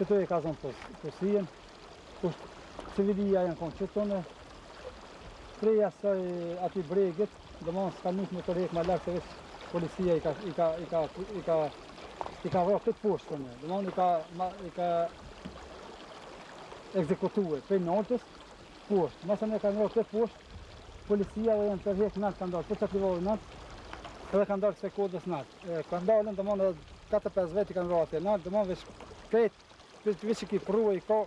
Qëtu e ka zonë pusinë, është civilia janë konë qëtu, domethonë, prej asaj atij bregit, domethonë s'ka mujtë me u tërhek ma larg, veç policia i ka vra këtu poshtë, domethonë i ka ekzekutue prej naltës, poshtë, masi i ka vra këtu poshtë, policia dhe janë tërhek nalt, kanë dalë për qat livadh nalt, edhe kanë dalë kësaj kodrës nalt. Ka ndalën të mëndë dhe 4-5 vejtë i kanë vrati e nalë të mëndë veç krejt për të vishë i ki prue i ka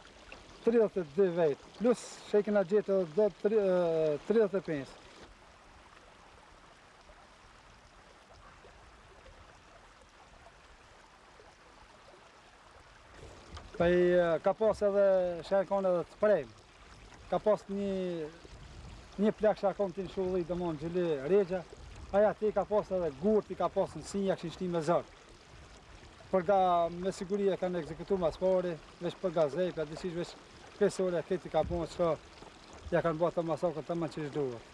32 vejtë plus që i kena gjithë edhe do 35 Ka pas edhe shërë kone edhe të prejmë Ka pas një një plak që u konë te një shulli, domethonë gjëllë regja, aj atje ka pas edhe gurt i ka pas në sy, ja kishin shti me zor. Për ga me siguri e kanë ekzekutu ma s'pari, veç për gazep, a di si veç pesë orë, këti ka bon që ja kanë bo ata masakrën tamam qysh duhet.